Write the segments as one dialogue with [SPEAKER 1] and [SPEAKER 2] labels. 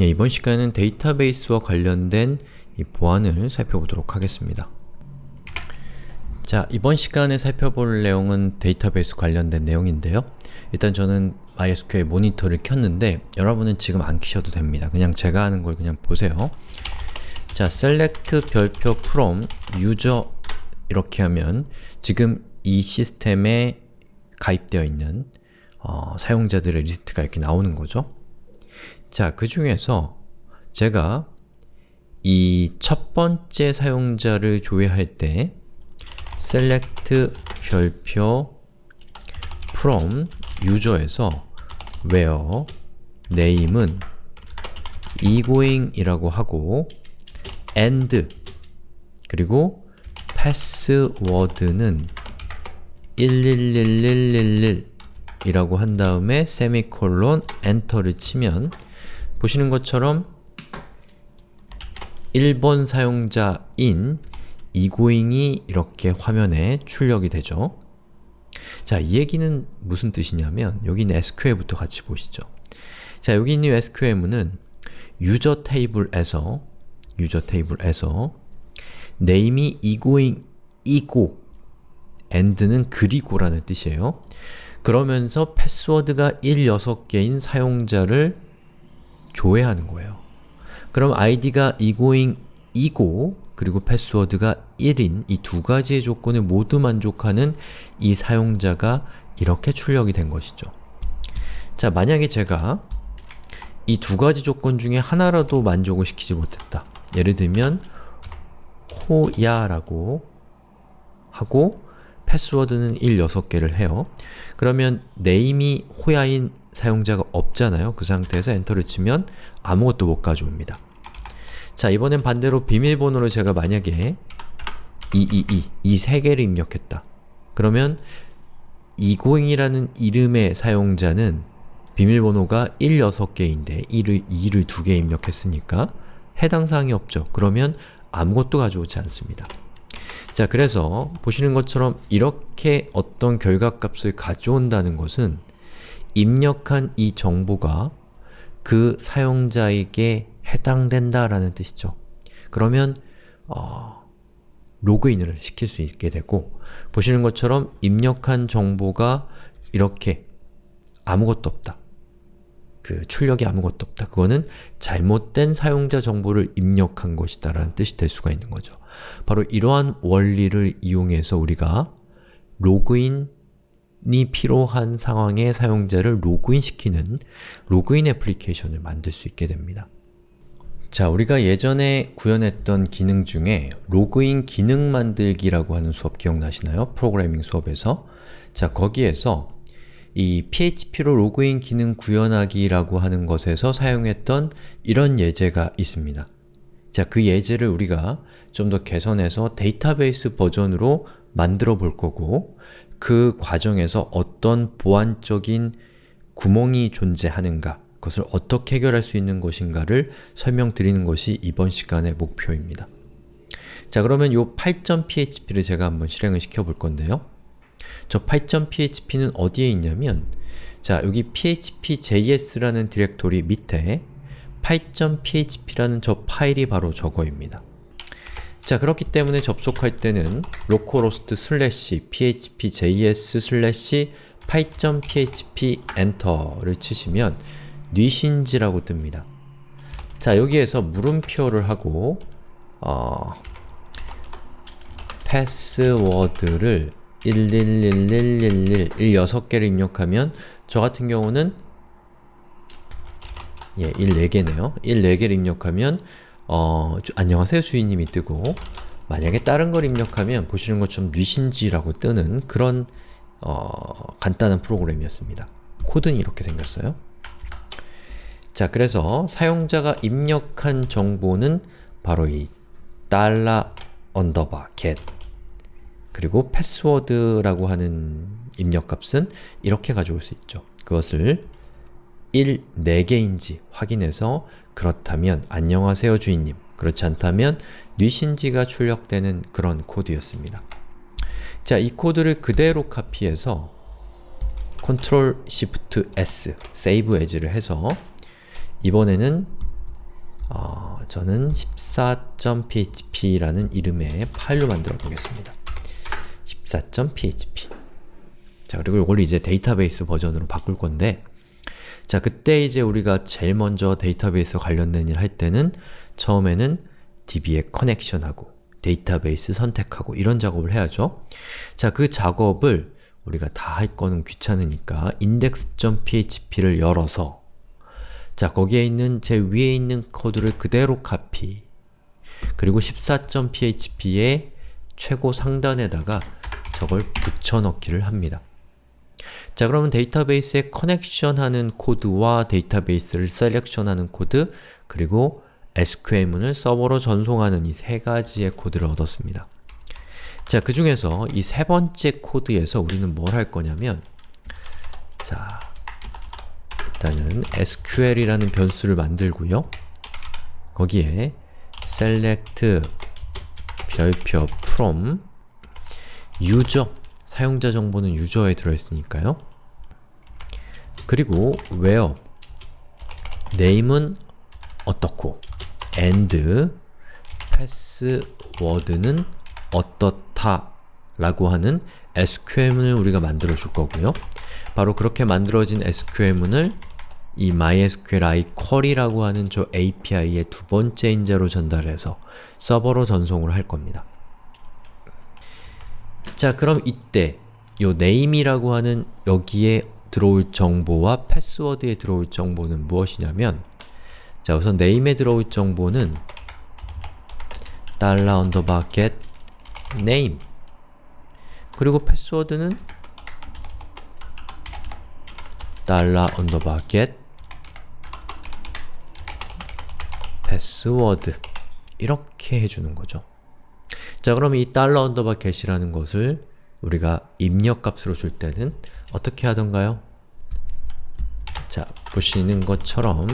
[SPEAKER 1] 예, 이번 시간은 데이터베이스와 관련된 이 보안을 살펴보도록 하겠습니다. 자, 이번 시간에 살펴볼 내용은 데이터베이스 관련된 내용인데요. 일단 저는 MySQL 모니터를 켰는데 여러분은 지금 안 켜셔도 됩니다. 그냥 제가 하는 걸 그냥 보세요. 자, select 별표 from user 이렇게 하면 지금 이 시스템에 가입되어 있는 어, 사용자들의 리스트가 이렇게 나오는 거죠. 자, 그 중에서 제가 이 첫 번째 사용자를 조회할 때 select 별표 from user에서 where name은 egoing 이라고 하고 and 그리고 password는 111111 이라고 한 다음에 세미콜론 엔터를 치면 보시는 것처럼 1번 사용자인 이고잉이 이렇게 화면에 출력이 되죠. 자, 이 얘기는 무슨 뜻이냐면 여기 있는 SQL부터 같이 보시죠. 자, 여기 있는 SQL문은 유저 테이블에서 유저 테이블에서 name이 이고잉 이고 and는 그리고라는 뜻이에요. 그러면서 패스워드가 1, 6개인 사용자를 조회하는 거예요. 그럼 id가 egoing 이고 그리고 패스워드가 1인 이 두 가지의 조건을 모두 만족하는 이 사용자가 이렇게 출력이 된 것이죠. 자, 만약에 제가 이 두 가지 조건 중에 하나라도 만족을 시키지 못했다. 예를 들면 호야라고 하고 패스워드는 1, 6개를 해요. 그러면 name이 호야인 사용자가 없잖아요. 그 상태에서 엔터를 치면 아무것도 못 가져옵니다. 자, 이번엔 반대로 비밀번호를 제가 만약에 222, 이 세 개를 입력했다. 그러면 이고잉이라는 이름의 사용자는 비밀번호가 1, 6개인데 1을, 2를 2개 입력했으니까 해당 사항이 없죠. 그러면 아무것도 가져오지 않습니다. 자, 그래서 보시는 것처럼 이렇게 어떤 결과값을 가져온다는 것은 입력한 이 정보가 그 사용자에게 해당된다라는 뜻이죠. 그러면 어, 로그인을 시킬 수 있게 되고 보시는 것처럼 입력한 정보가 이렇게 아무것도 없다. 그 출력이 아무것도 없다. 그거는 잘못된 사용자 정보를 입력한 것이다 라는 뜻이 될 수가 있는 거죠. 바로 이러한 원리를 이용해서 우리가 로그인 이 필요한 상황에 사용자를 로그인시키는 로그인 애플리케이션을 만들 수 있게 됩니다. 자, 우리가 예전에 구현했던 기능 중에 로그인 기능 만들기라고 하는 수업 기억나시나요? 프로그래밍 수업에서 자, 거기에서 이 php로 로그인 기능 구현하기라고 하는 것에서 사용했던 이런 예제가 있습니다. 자, 그 예제를 우리가 좀 더 개선해서 데이터베이스 버전으로 만들어 볼 거고 그 과정에서 어떤 보안적인 구멍이 존재하는가 그것을 어떻게 해결할 수 있는 것인가를 설명드리는 것이 이번 시간의 목표입니다. 자 그러면 이 8.php를 제가 한번 실행을 시켜 볼 건데요. 저 8.php는 어디에 있냐면 자 여기 php.js라는 디렉토리 밑에 8.php라는 저 파일이 바로 저거입니다. 자 그렇기 때문에 접속할 때는 localhost 슬래시 php.js 슬래시 8.php 엔터를 치시면 뉘신지라고 뜹니다. 자 여기에서 물음표를 하고 어, 패스워드를 111111 16개를 입력하면 저 같은 경우는 예, 1 4개네요. 1 4개를 입력하면 어, 주, 안녕하세요 주인님이 뜨고 만약에 다른 걸 입력하면 보시는 것처럼 뉘신지라고 뜨는 그런 어, 간단한 프로그램이었습니다. 코드는 이렇게 생겼어요. 자, 그래서 사용자가 입력한 정보는 바로 이 달러 언더바 get 그리고 패스워드라고 하는 입력값은 이렇게 가져올 수 있죠. 그것을 1, 4개인지 확인해서 그렇다면 안녕하세요 주인님 그렇지 않다면 뉘신지가 출력되는 그런 코드였습니다. 자, 이 코드를 그대로 카피해서 Ctrl Shift S, Save As를 해서 이번에는 저는 14.php라는 이름의 파일로 만들어 보겠습니다. 14.php 자 그리고 이걸 이제 데이터베이스 버전으로 바꿀 건데 자 그때 이제 우리가 제일 먼저 데이터베이스 관련된 일 할 때는 처음에는 DB에 connection하고 데이터베이스 선택하고 이런 작업을 해야죠. 자 그 작업을 우리가 다 할 거는 귀찮으니까 index.php를 열어서 자 거기에 있는 제일 위에 있는 코드를 그대로 카피 그리고 14.php의 최고 상단에다가 저걸 붙여넣기를 합니다. 자 그러면 데이터베이스에 connection하는 코드와 데이터베이스를 selection하는 코드 그리고 SQL문을 서버로 전송하는 이 세 가지의 코드를 얻었습니다. 자, 그 중에서 이 세 번째 코드에서 우리는 뭘 할 거냐면 자, 일단은 SQL이라는 변수를 만들고요. 거기에 select 별표 from user 사용자 정보는 유저에 들어있으니까요. 그리고 where name은 어떻고 and password는 어떻다 라고 하는 SQL문을 우리가 만들어 줄 거고요. 바로 그렇게 만들어진 SQL문을 이 MySQLi query라고 하는 저 API의 두 번째 인자로 전달해서 서버로 전송을 할 겁니다. 자 그럼 이때 요 name이라고 하는 여기에 들어올 정보와 패스워드에 들어올 정보는 무엇이냐면 자 우선 name에 들어올 정보는 달러 underbar get name 그리고 패스워드는 달러 underbar get 패스워드 이렇게 해주는 거죠. 자 그럼 이 get이라는 것을 우리가 입력값으로 줄 때는 어떻게 하던가요? 자, 보시는 것처럼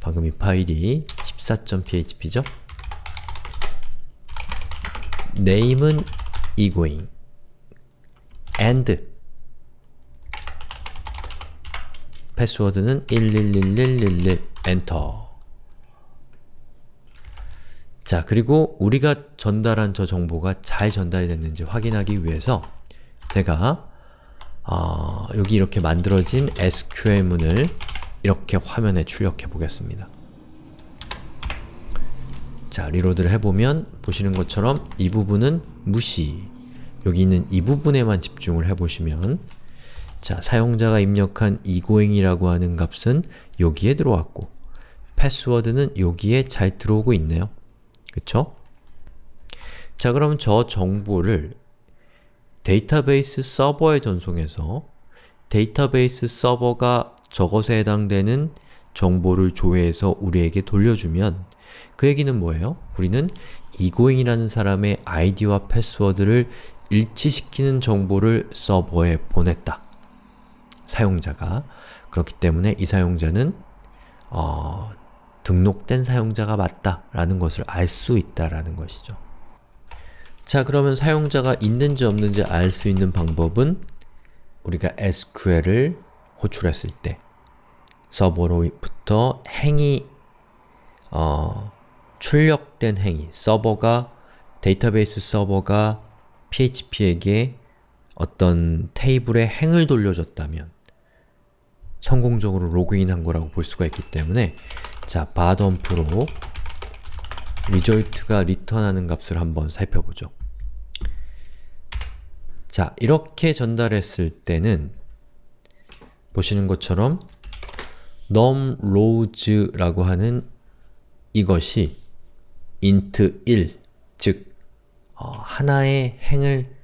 [SPEAKER 1] 방금 이 파일이 14.php죠? name은 egoing and 패스워드는 111111 엔터 자, 그리고 우리가 전달한 저 정보가 잘 전달이 됐는지 확인하기 위해서 제가 어, 여기 이렇게 만들어진 SQL문을 이렇게 화면에 출력해 보겠습니다. 자, reload를 해보면 보시는 것처럼 이 부분은 무시 여기 있는 이 부분에만 집중을 해보시면 자, 사용자가 입력한 egoing이라고 하는 값은 여기에 들어왔고 패스워드는 여기에 잘 들어오고 있네요. 그쵸? 자, 그럼 저 정보를 데이터베이스 서버에 전송해서 데이터베이스 서버가 저것에 해당되는 정보를 조회해서 우리에게 돌려주면 그 얘기는 뭐예요? 우리는 egoing이라는 사람의 아이디와 패스워드를 일치시키는 정보를 서버에 보냈다. 사용자가. 그렇기 때문에 이 사용자는 어, 등록된 사용자가 맞다 라는 것을 알 수 있다라는 것이죠. 자 그러면 사용자가 있는지 없는지 알 수 있는 방법은 우리가 SQL을 호출했을 때 서버로부터 행위 어, 출력된 행위, 서버가 데이터베이스 서버가 PHP에게 어떤 테이블에 행을 돌려줬다면 성공적으로 로그인한 거라고 볼 수가 있기 때문에 자, 바덤프로 리조이트가 리턴하는 값을 한번 살펴보죠. 자, 이렇게 전달했을 때는 보시는 것처럼 num rows 라고 하는 이것이 int 1, 즉 어, 하나의 행을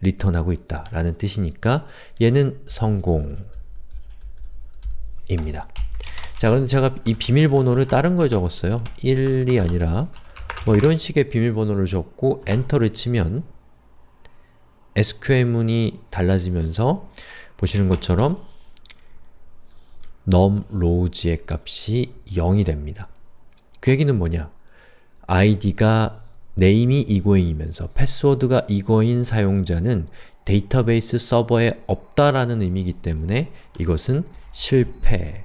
[SPEAKER 1] 리턴하고 있다 라는 뜻이니까 얘는 성공입니다. 자, 그런데 제가 이 비밀번호를 다른 거에 적었어요. 1이 아니라 뭐 이런 식의 비밀번호를 적고 엔터를 치면 SQL문이 달라지면서 보시는 것처럼 num rows의 값이 0이 됩니다. 그 얘기는 뭐냐? id가 name이 egoing이면서 패스워드가 ego인 사용자는 데이터베이스 서버에 없다라는 의미이기 때문에 이것은 실패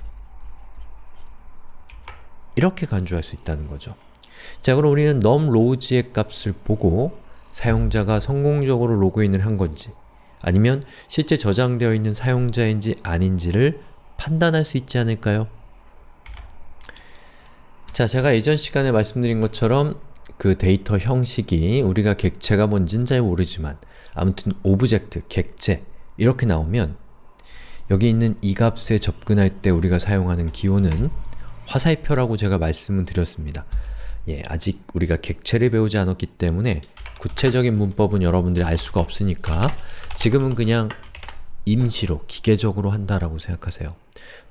[SPEAKER 1] 이렇게 간주할 수 있다는 거죠. 자 그럼 우리는 num rows의 값을 보고 사용자가 성공적으로 로그인을 한 건지 아니면 실제 저장되어 있는 사용자인지 아닌지를 판단할 수 있지 않을까요? 자, 제가 예전 시간에 말씀드린 것처럼 그 데이터 형식이 우리가 객체가 뭔진 잘 모르지만 아무튼 object, 객체 이렇게 나오면 여기 있는 이 값에 접근할 때 우리가 사용하는 기호는 화살표라고 제가 말씀을 드렸습니다. 예, 아직 우리가 객체를 배우지 않았기 때문에 구체적인 문법은 여러분들이 알 수가 없으니까 지금은 그냥 임시로, 기계적으로 한다라고 생각하세요.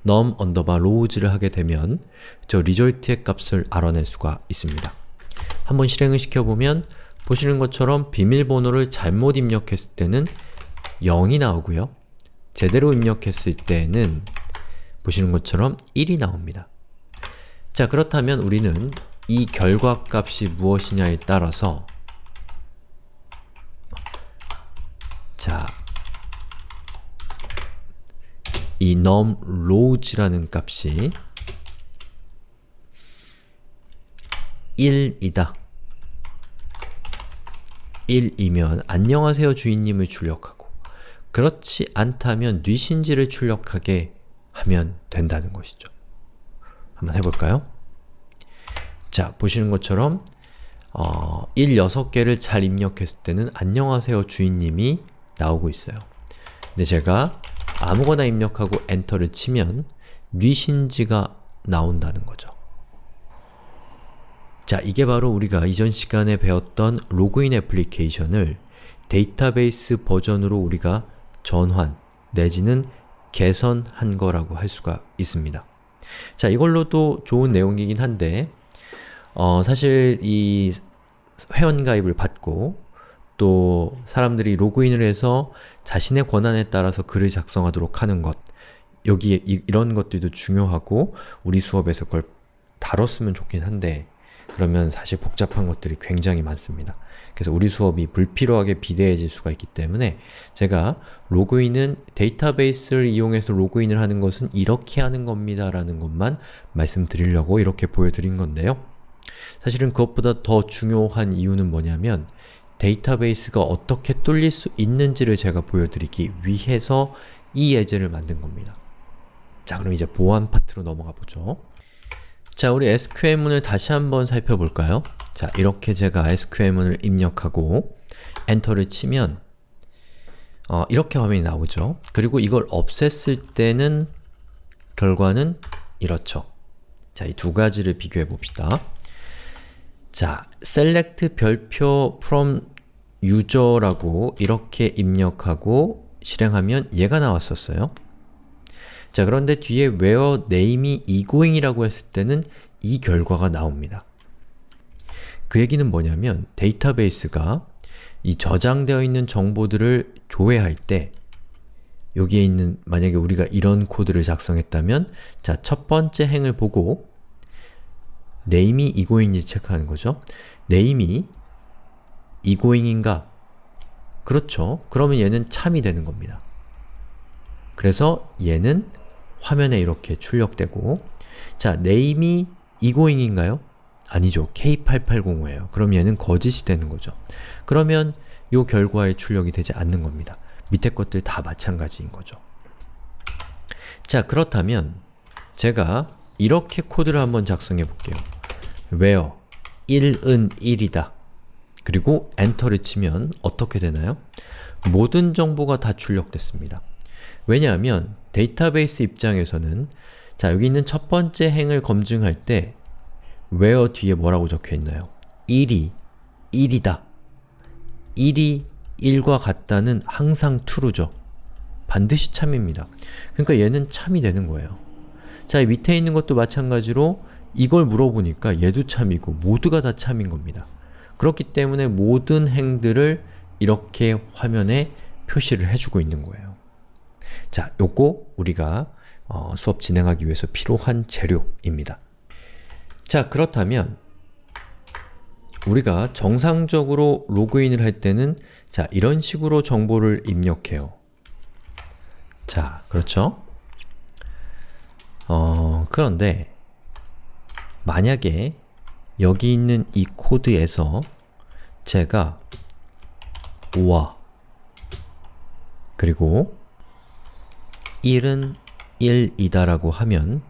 [SPEAKER 1] num underbar rows를 하게 되면 저 result의 값을 알아낼 수가 있습니다. 한번 실행을 시켜보면 보시는 것처럼 비밀번호를 잘못 입력했을 때는 0이 나오고요. 제대로 입력했을 때는 보시는 것처럼 1이 나옵니다. 자 그렇다면 우리는 이 결과값이 무엇이냐에 따라서 자, 이 num rows라는 값이 1이다. 1이면 안녕하세요 주인님을 출력하고 그렇지 않다면 뉘신지를 출력하게 하면 된다는 것이죠. 한번 해볼까요? 자, 보시는 것처럼 어, 1, 6개를 잘 입력했을 때는 안녕하세요 주인님이 나오고 있어요. 근데 제가 아무거나 입력하고 엔터를 치면 뉘신지가 나온다는 거죠. 자, 이게 바로 우리가 이전 시간에 배웠던 로그인 애플리케이션을 데이터베이스 버전으로 우리가 전환 내지는 개선한 거라고 할 수가 있습니다. 자, 이걸로도 좋은 내용이긴 한데 어, 사실 이 회원가입을 받고 또 사람들이 로그인을 해서 자신의 권한에 따라서 글을 작성하도록 하는 것 여기에 이, 런 것들도 중요하고 우리 수업에서 그걸 다뤘으면 좋긴 한데 그러면 사실 복잡한 것들이 굉장히 많습니다. 그래서 우리 수업이 불필요하게 비대해질 수가 있기 때문에 제가 로그인은 데이터베이스를 이용해서 로그인을 하는 것은 이렇게 하는 겁니다 라는 것만 말씀드리려고 이렇게 보여드린 건데요. 사실은 그것보다 더 중요한 이유는 뭐냐면 데이터베이스가 어떻게 뚫릴 수 있는지를 제가 보여드리기 위해서 이 예제를 만든 겁니다. 자 그럼 이제 보안 파트로 넘어가 보죠. 자 우리 SQL문을 다시 한번 살펴볼까요? 자 이렇게 제가 SQL문을 입력하고 엔터를 치면 어, 이렇게 화면이 나오죠. 그리고 이걸 없앴을 때는 결과는 이렇죠. 자, 이 두 가지를 비교해 봅시다. 자, select 별표 from user라고 이렇게 입력하고 실행하면 얘가 나왔었어요. 자, 그런데 뒤에 where name이 egoing이라고 했을 때는 이 결과가 나옵니다. 그 얘기는 뭐냐면 데이터베이스가 이 저장되어 있는 정보들을 조회할 때 여기에 있는 만약에 우리가 이런 코드를 작성했다면 자, 첫 번째 행을 보고 name이 egoing인지 체크하는 거죠. name이 egoing인가? 그렇죠. 그러면 얘는 참이 되는 겁니다. 그래서 얘는 화면에 이렇게 출력되고 자, name이 egoing인가요? 아니죠. K8805예요. 그럼 얘는 거짓이 되는 거죠. 그러면 이 결과에 출력이 되지 않는 겁니다. 밑에 것들 다 마찬가지인 거죠. 자, 그렇다면 제가 이렇게 코드를 한번 작성해 볼게요. where 1은 1이다. 그리고 엔터를 치면 어떻게 되나요? 모든 정보가 다 출력됐습니다. 왜냐하면 데이터베이스 입장에서는 자 여기 있는 첫 번째 행을 검증할 때 where 뒤에 뭐라고 적혀있나요? 1이 1이다. 1이 1과 같다는 항상 true죠. 반드시 참입니다. 그러니까 얘는 참이 되는 거예요. 자, 밑에 있는 것도 마찬가지로 이걸 물어보니까 얘도 참이고 모두가 다 참인 겁니다. 그렇기 때문에 모든 행들을 이렇게 화면에 표시를 해주고 있는 거예요. 자, 요거 우리가 어, 수업 진행하기 위해서 필요한 재료입니다. 자, 그렇다면 우리가 정상적으로 로그인을 할 때는 자, 이런 식으로 정보를 입력해요. 자, 그렇죠? 어, 그런데 만약에 여기 있는 이 코드에서 제가 오와 그리고 1은 1이다 라고 하면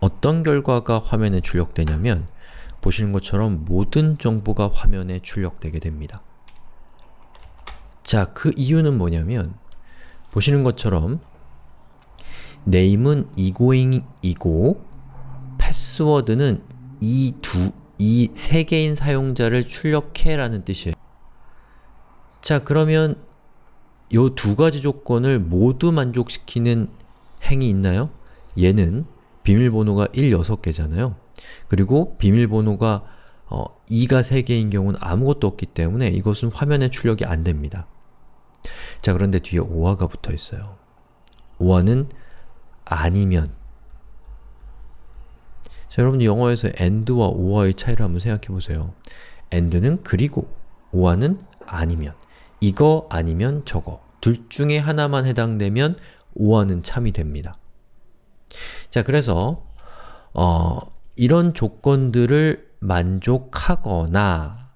[SPEAKER 1] 어떤 결과가 화면에 출력되냐면 보시는 것처럼 모든 정보가 화면에 출력되게 됩니다. 자, 그 이유는 뭐냐면 보시는 것처럼 name은 egoing이고 패스워드는 이 두, 이 세 개인 사용자를 출력해 라는 뜻이에요. 자, 그러면 요두 가지 조건을 모두 만족시키는 행이 있나요? 얘는 비밀번호가 1, 6개잖아요. 그리고 비밀번호가 어, 2가 3개인 경우는 아무것도 없기 때문에 이것은 화면에 출력이 안 됩니다. 자, 그런데 뒤에 오화가 붙어 있어요. 오화는 아니면 자, 여러분 영어에서 and와 or의 차이를 한번 생각해 보세요. and는 그리고, or는 아니면 이거 아니면 저거 둘 중에 하나만 해당되면 or는 참이 됩니다. 자, 그래서 어, 이런 조건들을 만족하거나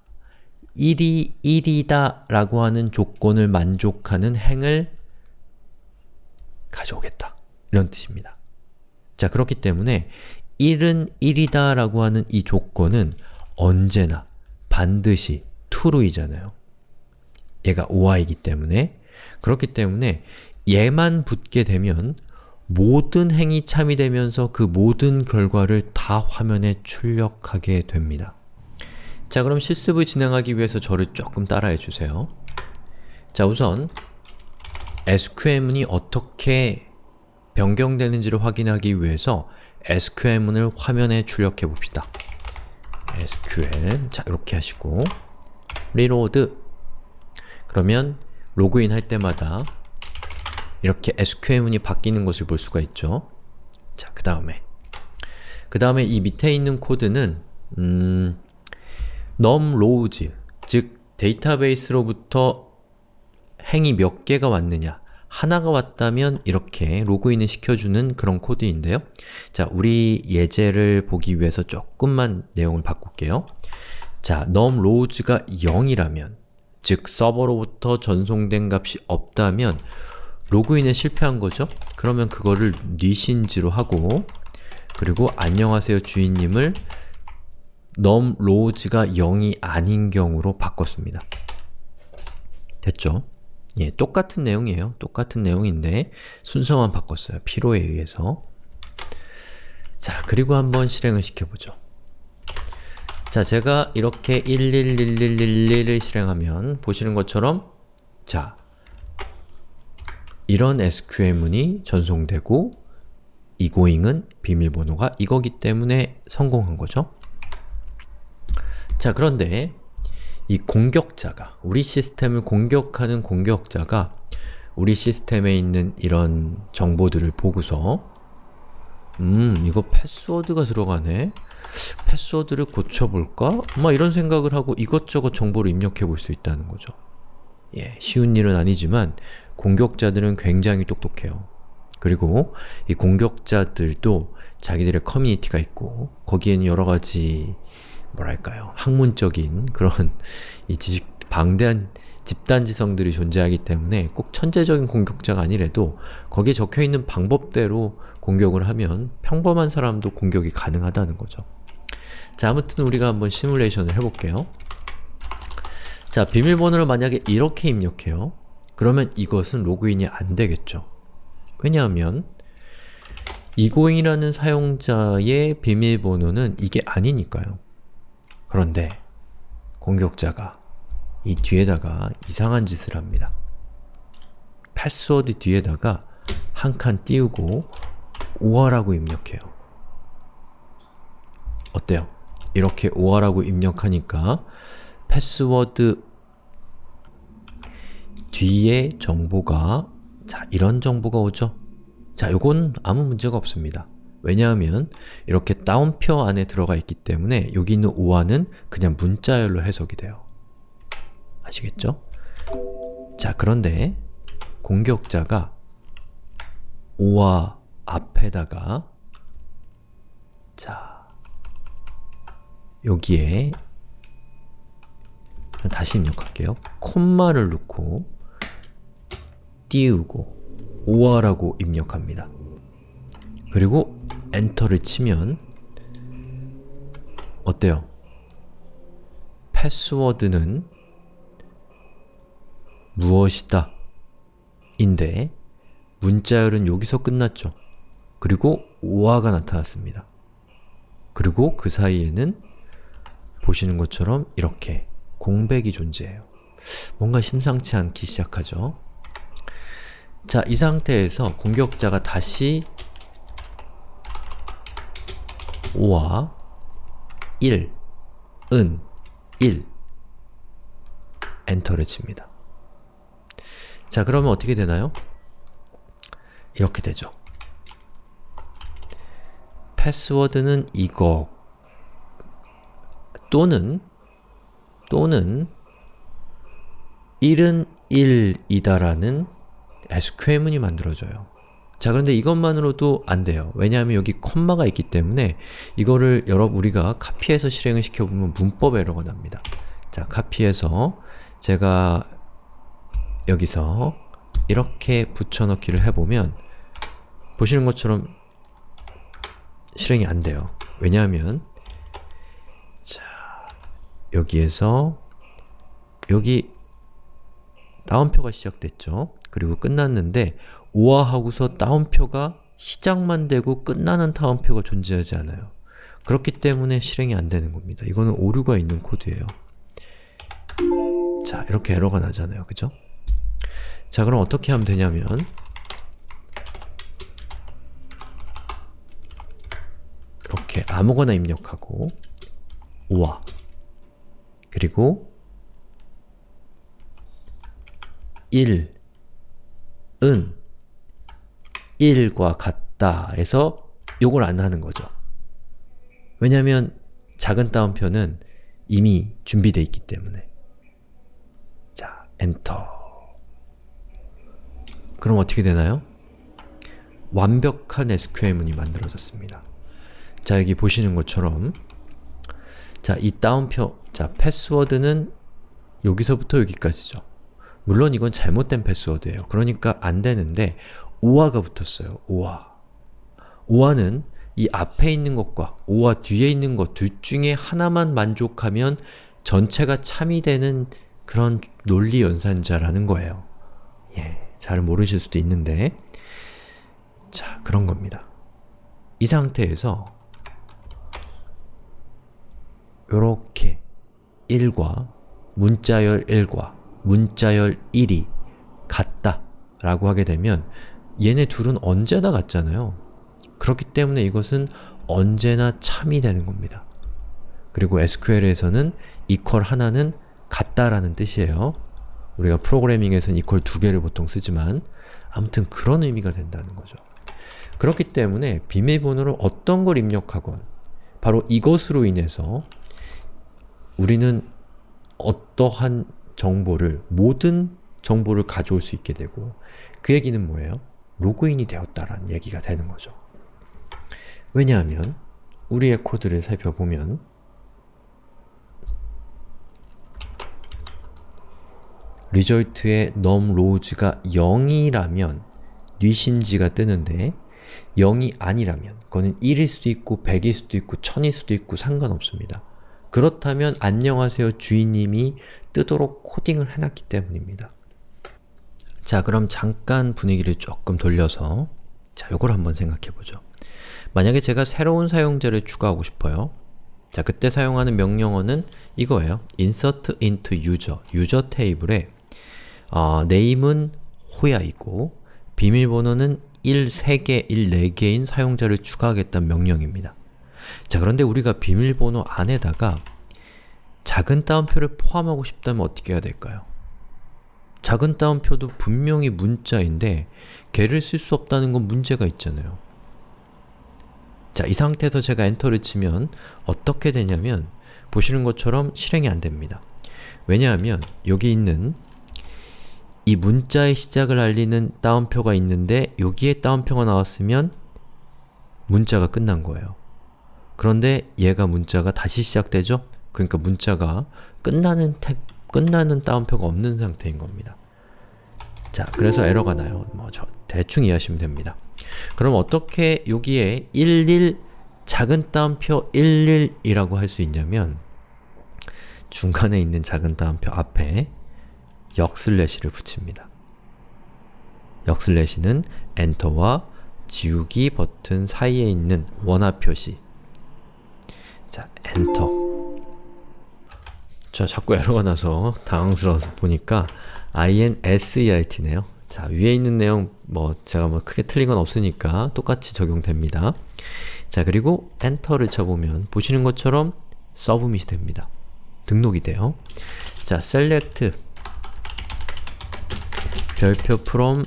[SPEAKER 1] 1이 1이다 라고 하는 조건을 만족하는 행을 가져오겠다. 이런 뜻입니다. 자, 그렇기 때문에 1은 1이다 라고 하는 이 조건은 언제나 반드시 true이잖아요. 얘가 oi이기 때문에 그렇기 때문에 얘만 붙게 되면 모든 행이 참이 되면서 그 모든 결과를 다 화면에 출력하게 됩니다. 자 그럼 실습을 진행하기 위해서 저를 조금 따라해 주세요. 자 우선 SQL문이 어떻게 변경되는지를 확인하기 위해서 SQL문을 화면에 출력해 봅시다. SQL 자 이렇게 하시고 reload 그러면 로그인 할 때마다 이렇게 SQL문이 바뀌는 것을 볼 수가 있죠. 자, 그 다음에 그 다음에 이 밑에 있는 코드는 음, num rows, 즉 데이터베이스로부터 행이 몇 개가 왔느냐 하나가 왔다면 이렇게 로그인을 시켜주는 그런 코드인데요. 자, 우리 예제를 보기 위해서 조금만 내용을 바꿀게요. 자, num rows가 0이라면 즉 서버로부터 전송된 값이 없다면 로그인에 실패한 거죠? 그러면 그거를 니신지로 하고 그리고 안녕하세요 주인님을 num rows가 0이 아닌 경우로 바꿨습니다. 됐죠? 예, 똑같은 내용이에요. 똑같은 내용인데 순서만 바꿨어요. 필요에 의해서. 자, 그리고 한번 실행을 시켜보죠. 자, 제가 이렇게 111111을 실행하면 보시는 것처럼 자, 이런 SQL문이 전송되고 이고잉은 비밀번호가 이거기 때문에 성공한 거죠. 자, 그런데 이 공격자가, 우리 시스템을 공격하는 공격자가 우리 시스템에 있는 이런 정보들을 보고서 음, 이거 패스워드가 들어가네? 패스워드를 고쳐볼까? 막 이런 생각을 하고 이것저것 정보를 입력해 볼 수 있다는 거죠. 예, 쉬운 일은 아니지만 공격자들은 굉장히 똑똑해요. 그리고 이 공격자들도 자기들의 커뮤니티가 있고 거기에는 여러가지 뭐랄까요 학문적인 그런 이 지식 방대한 집단지성들이 존재하기 때문에 꼭 천재적인 공격자가 아니래도 거기에 적혀있는 방법대로 공격을 하면 평범한 사람도 공격이 가능하다는 거죠. 자, 아무튼 우리가 한번 시뮬레이션을 해볼게요. 자, 비밀번호를 만약에 이렇게 입력해요. 그러면 이것은 로그인이 안 되겠죠. 왜냐하면 이고잉이라는 사용자의 비밀번호는 이게 아니니까요. 그런데 공격자가 이 뒤에다가 이상한 짓을 합니다. 패스워드 뒤에다가 한 칸 띄우고 or라고 입력해요. 어때요? 이렇게 or라고 입력하니까 패스워드 뒤에 정보가 자, 이런 정보가 오죠? 자, 요건 아무 문제가 없습니다. 왜냐하면 이렇게 따옴표 안에 들어가 있기 때문에 여기 있는 or는 그냥 문자열로 해석이 돼요. 아시겠죠? 자, 그런데 공격자가 5화 앞에다가 자, 여기에 다시 입력할게요. 콤마를 넣고 띄우고 오아라고 입력합니다. 그리고 엔터를 치면 어때요? 패스워드는 무엇이다 인데 문자열은 여기서 끝났죠. 그리고 오아가 나타났습니다. 그리고 그 사이에는 보시는 것처럼 이렇게 공백이 존재해요. 뭔가 심상치 않기 시작하죠. 자, 이 상태에서 공격자가 다시 5와 1, 은, 1 엔터를 칩니다. 자, 그러면 어떻게 되나요? 이렇게 되죠. 패스워드는 이거 또는 또는 1은 1이다라는 SQL문이 만들어져요. 자 그런데 이것만으로도 안 돼요. 왜냐하면 여기 콤마가 있기 때문에 이거를 여러 우리가 카피해서 실행을 시켜보면 문법 에러가 납니다. 자 카피해서 제가 여기서 이렇게 붙여넣기를 해보면 보시는 것처럼 실행이 안 돼요. 왜냐하면 자 여기에서 여기 다운표가 시작됐죠. 그리고 끝났는데 오화하고서 다운표가 시작만 되고 끝나는 다운표가 존재하지 않아요. 그렇기 때문에 실행이 안 되는 겁니다. 이거는 오류가 있는 코드예요. 자, 이렇게 에러가 나잖아요. 그죠? 자, 그럼 어떻게 하면 되냐면 이렇게 아무거나 입력하고 오화 그리고 1 은 1과 같다 해서 요걸 안 하는 거죠. 왜냐면 작은 따옴표는 이미 준비되어 있기 때문에 자, 엔터 그럼 어떻게 되나요? 완벽한 SQL문이 만들어졌습니다. 자, 여기 보시는 것처럼 자, 이 따옴표, 자, 패스워드는 여기서부터 여기까지죠. 물론 이건 잘못된 패스워드예요. 그러니까 안 되는데 오화가 붙었어요. 오화. 오화는 이 앞에 있는 것과 오화 뒤에 있는 것 둘 중에 하나만 만족하면 전체가 참이 되는 그런 논리 연산자라는 거예요. 예, 잘 모르실 수도 있는데 자, 그런 겁니다. 이 상태에서 요렇게 1과 문자열 1과 문자열 1이 같다 라고 하게 되면 얘네 둘은 언제나 같잖아요. 그렇기 때문에 이것은 언제나 참이 되는 겁니다. 그리고 SQL에서는 equal 하나는 같다라는 뜻이에요. 우리가 프로그래밍에서는 equal 두 개를 보통 쓰지만 아무튼 그런 의미가 된다는 거죠. 그렇기 때문에 비밀번호를 어떤 걸 입력하건 바로 이것으로 인해서 우리는 어떠한 정보를, 모든 정보를 가져올 수 있게 되고 그 얘기는 뭐예요? 로그인이 되었다라는 얘기가 되는 거죠. 왜냐하면 우리의 코드를 살펴보면 리절트의 numRows가 0이라면 뉘신지가 뜨는데 0이 아니라면 그거는 1일 수도 있고 100일 수도 있고 1000일 수도 있고 상관없습니다. 그렇다면 안녕하세요 주인님이 뜨도록 코딩을 해놨기 때문입니다. 자 그럼 잠깐 분위기를 조금 돌려서 자 요걸 한번 생각해보죠. 만약에 제가 새로운 사용자를 추가하고 싶어요. 자 그때 사용하는 명령어는 이거예요. insert into user, 유저 테이블에 어, 네임은 호야이고 비밀번호는 1, 3개, 1, 4개인 사용자를 추가하겠다는 명령입니다. 자 그런데 우리가 비밀번호 안에다가 작은 따옴표를 포함하고 싶다면 어떻게 해야 될까요? 작은 따옴표도 분명히 문자인데 걔를 쓸 수 없다는 건 문제가 있잖아요. 자, 이 상태에서 제가 엔터를 치면 어떻게 되냐면 보시는 것처럼 실행이 안 됩니다. 왜냐하면 여기 있는 이 문자의 시작을 알리는 따옴표가 있는데 여기에 따옴표가 나왔으면 문자가 끝난 거예요. 그런데 얘가 문자가 다시 시작되죠? 그러니까 문자가 끝나는 택, 끝나는 따옴표가 없는 상태인 겁니다. 자, 그래서 에러가 나요. 뭐, 저, 대충 이해하시면 됩니다. 그럼 어떻게 여기에 11 작은 따옴표 11이라고 할 수 있냐면 중간에 있는 작은 따옴표 앞에 역슬래시를 붙입니다. 역슬래시는 엔터와 지우기 버튼 사이에 있는 원화 표시 자, 엔터 자, 자꾸 에러가 나서 당황스러워서 보니까 INSERT네요. 자, 위에 있는 내용 뭐 제가 뭐 크게 틀린 건 없으니까 똑같이 적용됩니다. 자, 그리고 엔터를 쳐보면 보시는 것처럼 서브밋이 됩니다. 등록이 돼요. 자, select 별표 from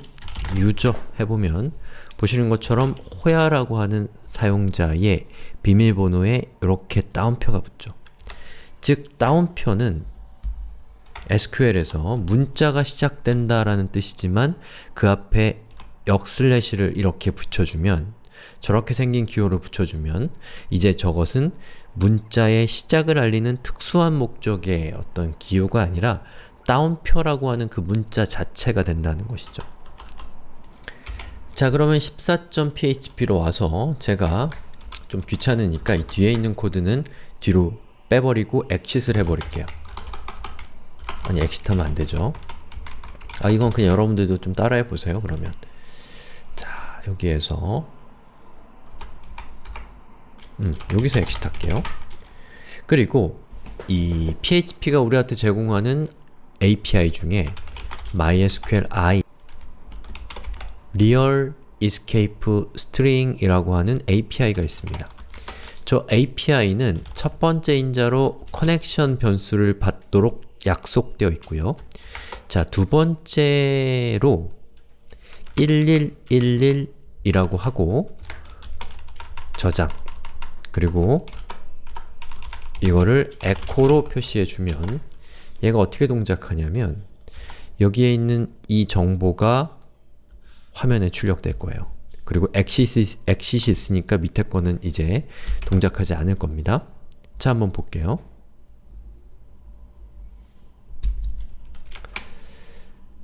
[SPEAKER 1] user 해보면 보시는 것처럼 호야라고 하는 사용자의 비밀번호에 이렇게 따옴표가 붙죠. 즉, 따옴표는 SQL에서 문자가 시작된다라는 뜻이지만 그 앞에 역슬래시를 이렇게 붙여주면 저렇게 생긴 기호를 붙여주면 이제 저것은 문자의 시작을 알리는 특수한 목적의 어떤 기호가 아니라 따옴표라고 하는 그 문자 자체가 된다는 것이죠. 자 그러면 14.php로 와서 제가 좀 귀찮으니까 이 뒤에 있는 코드는 뒤로 빼버리고 엑싯을 해버릴게요. 아니 엑싯하면 안되죠. 아 이건 그냥 여러분들도 좀 따라해보세요 그러면 자 여기에서 음, 여기서 엑싯 할게요. 그리고 이 PHP가 우리한테 제공하는 API 중에 Real Escape String 이라고 하는 API가 있습니다. 저 API는 첫 번째 인자로 커넥션 변수를 받도록 약속되어 있고요. 자, 두 번째로 1111이라고 하고 저장 그리고 이거를 에코로 표시해주면 얘가 어떻게 동작하냐면 여기에 있는 이 정보가 화면에 출력될 거예요. 그리고 엑시시, 있으니까 밑에 거는 이제 동작하지 않을 겁니다. 자, 한번 볼게요.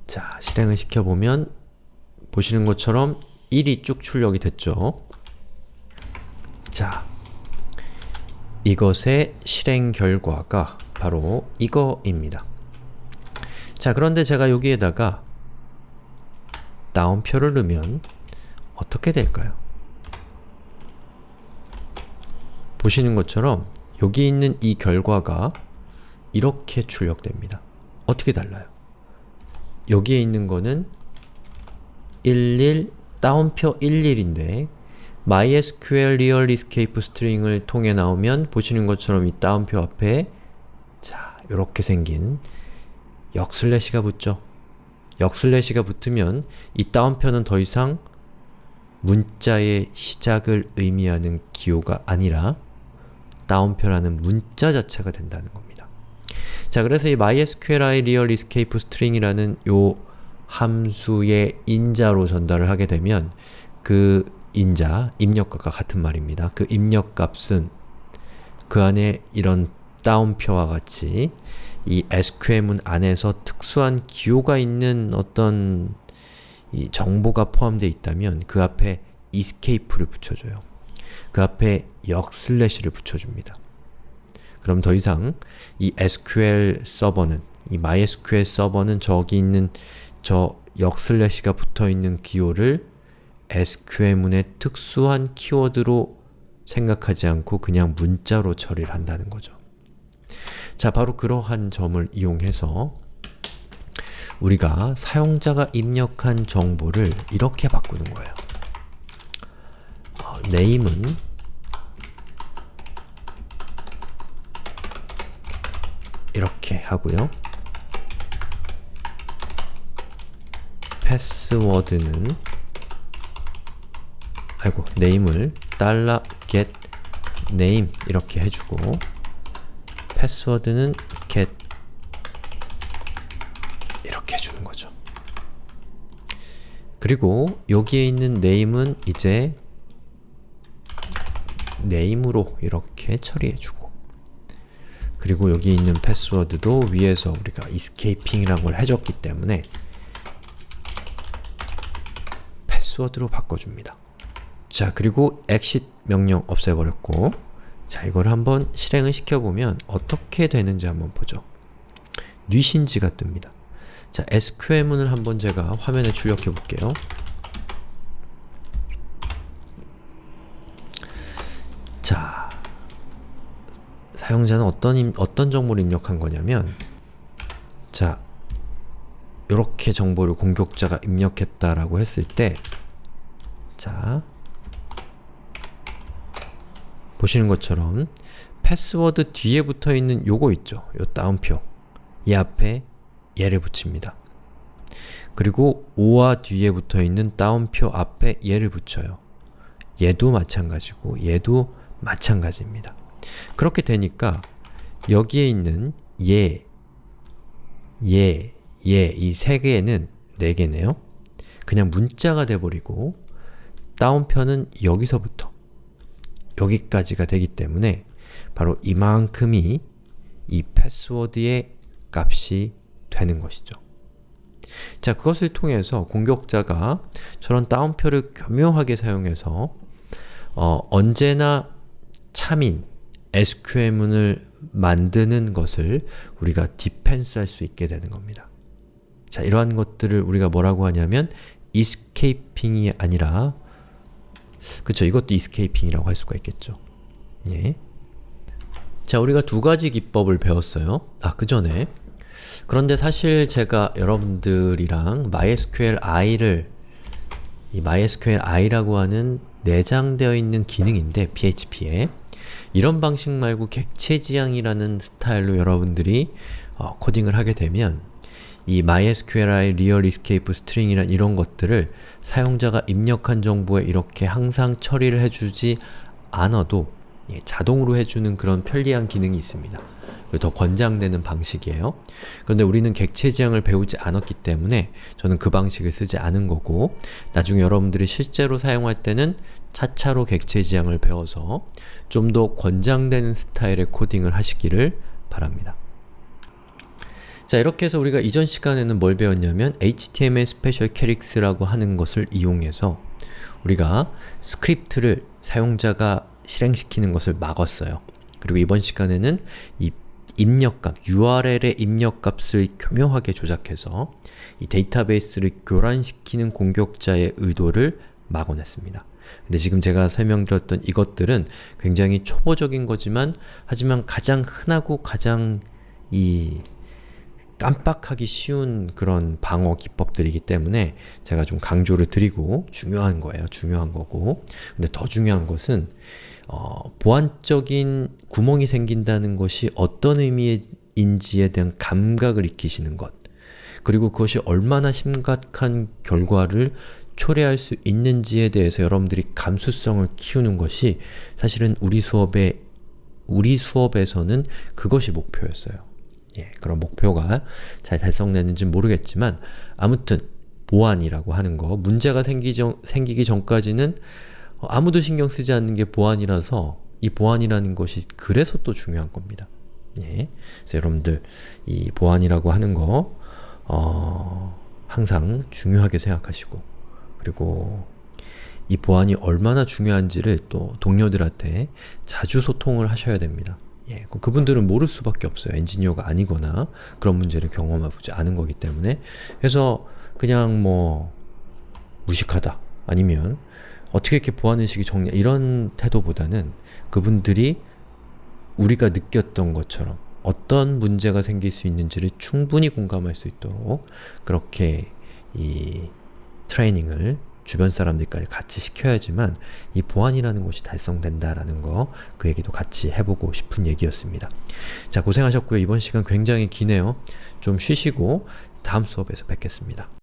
[SPEAKER 1] 자, 실행을 시켜보면 보시는 것처럼 1이 쭉 출력이 됐죠. 자, 이것의 실행 결과가 바로 이거입니다. 자, 그런데 제가 여기에다가 다운표를 넣으면 어떻게 될까요? 보시는 것처럼 여기 있는 이 결과가 이렇게 출력됩니다. 어떻게 달라요? 여기에 있는 거는 11 다운표 11인데 MySQL Real Escape String을 통해 나오면 보시는 것처럼 이 다운표 앞에 자, 이렇게 생긴 역슬래시가 붙죠. 역슬래시가 붙으면 이 다운표는 더 이상 문자의 시작을 의미하는 기호가 아니라 다운표라는 문자 자체가 된다는 겁니다. 자, 그래서 이 MySQLi Real Escape String이라는 요 함수의 인자로 전달을 하게 되면 그 인자, 입력값과 같은 말입니다. 그 입력값은 그 안에 이런 따옴표와 같이 이 SQL문 안에서 특수한 기호가 있는 어떤 이 정보가 포함되어 있다면 그 앞에 escape를 붙여줘요. 그 앞에 역 슬래시를 붙여줍니다. 그럼 더 이상 이 SQL 서버는 이 MySQL 서버는 저기 있는 저 역 슬래시가 붙어있는 기호를 SQL문의 특수한 키워드로 생각하지 않고 그냥 문자로 처리를 한다는 거죠. 자, 바로 그러한 점을 이용해서 우리가 사용자가 입력한 정보를 이렇게 바꾸는 거예요. 어, name은 이렇게 하고요. 패스워드는 아이고, name을 get name 이렇게 해주고 패스워드는 get 이렇게 해주는 거죠. 그리고 여기에 있는 name은 이제 name으로 이렇게 처리해주고 그리고 여기 있는 패스워드도 위에서 우리가 escaping이라는 걸 해줬기 때문에 패스워드로 바꿔줍니다. 자, 그리고 exit 명령 없애버렸고 자, 이걸 한번 실행을 시켜보면 어떻게 되는지 한번 보죠. 뉘신지가 뜹니다. 자, SQL문을 한번 제가 화면에 출력해 볼게요. 자, 사용자는 어떤, 임, 어떤 정보를 입력한 거냐면 자, 이렇게 정보를 공격자가 입력했다라고 했을 때 자, 보시는 것처럼 패스워드 뒤에 붙어있는 요거 있죠? 요 따옴표 이 앞에 얘를 붙입니다. 그리고 5와 뒤에 붙어있는 따옴표 앞에 얘를 붙여요. 얘도 마찬가지고 얘도 마찬가지입니다. 그렇게 되니까 여기에 있는 얘, 얘, 얘이세 개는 네 개네요. 그냥 문자가 돼버리고 따옴표는 여기서부터 여기까지가 되기 때문에 바로 이만큼이 이 패스워드의 값이 되는 것이죠. 자, 그것을 통해서 공격자가 저런 따옴표를 교묘하게 사용해서 어, 언제나 참인 SQL문을 만드는 것을 우리가 디펜스 할 수 있게 되는 겁니다. 자, 이러한 것들을 우리가 뭐라고 하냐면 escaping이 아니라 그쵸, 이것도 escaping이라고 할 수가 있겠죠. 예. 자, 우리가 두 가지 기법을 배웠어요. 아, 그 전에 그런데 사실 제가 여러분들이랑 MySQLi를 이 MySQLi라고 하는 내장되어 있는 기능인데 PHP에 이런 방식 말고 객체 지향이라는 스타일로 여러분들이 어, 코딩을 하게 되면 이 MySQLi Real Escape String이란 이런 것들을 사용자가 입력한 정보에 이렇게 항상 처리를 해주지 않아도 예, 자동으로 해주는 그런 편리한 기능이 있습니다. 더 권장되는 방식이에요. 그런데 우리는 객체 지향을 배우지 않았기 때문에 저는 그 방식을 쓰지 않은 거고 나중에 여러분들이 실제로 사용할 때는 차차로 객체 지향을 배워서 좀 더 권장되는 스타일의 코딩을 하시기를 바랍니다. 자 이렇게 해서 우리가 이전 시간에는 뭘 배웠냐면 HTML special chars라고 하는 것을 이용해서 우리가 스크립트를 사용자가 실행시키는 것을 막았어요. 그리고 이번 시간에는 이 입력값, URL의 입력값을 교묘하게 조작해서 이 데이터베이스를 교란시키는 공격자의 의도를 막아냈습니다. 근데 지금 제가 설명드렸던 이것들은 굉장히 초보적인 거지만 하지만 가장 흔하고 가장 이 깜빡하기 쉬운 그런 방어 기법들이기 때문에 제가 좀 강조를 드리고 중요한 거예요. 중요한 거고 근데 더 중요한 것은 어, 보안적인 구멍이 생긴다는 것이 어떤 의미인지에 대한 감각을 익히시는 것 그리고 그것이 얼마나 심각한 결과를 초래할 수 있는지에 대해서 여러분들이 감수성을 키우는 것이 사실은 우리 수업에 우리 수업에서는 그것이 목표였어요. 예, 그런 목표가 잘 달성됐는지 모르겠지만 아무튼 보안이라고 하는 거 문제가 생기 전, 생기기 전까지는 아무도 신경 쓰지 않는 게 보안이라서 이 보안이라는 것이 그래서 또 중요한 겁니다. 예, 그래서 여러분들 이 보안이라고 하는 거 어, 항상 중요하게 생각하시고 그리고 이 보안이 얼마나 중요한지를 또 동료들한테 자주 소통을 하셔야 됩니다. 예, 그 그분들은 모를 수밖에 없어요. 엔지니어가 아니거나 그런 문제를 경험해보지 않은 거기 때문에 그래서 그냥 뭐 무식하다 아니면 어떻게 이렇게 보안의식이 적냐 이런 태도보다는 그분들이 우리가 느꼈던 것처럼 어떤 문제가 생길 수 있는지를 충분히 공감할 수 있도록 그렇게 이 트레이닝을 주변 사람들까지 같이 시켜야지만 이 보안이라는 것이 달성된다라는 거 그 얘기도 같이 해보고 싶은 얘기였습니다. 자 고생하셨고요. 이번 시간 굉장히 기네요. 좀 쉬시고 다음 수업에서 뵙겠습니다.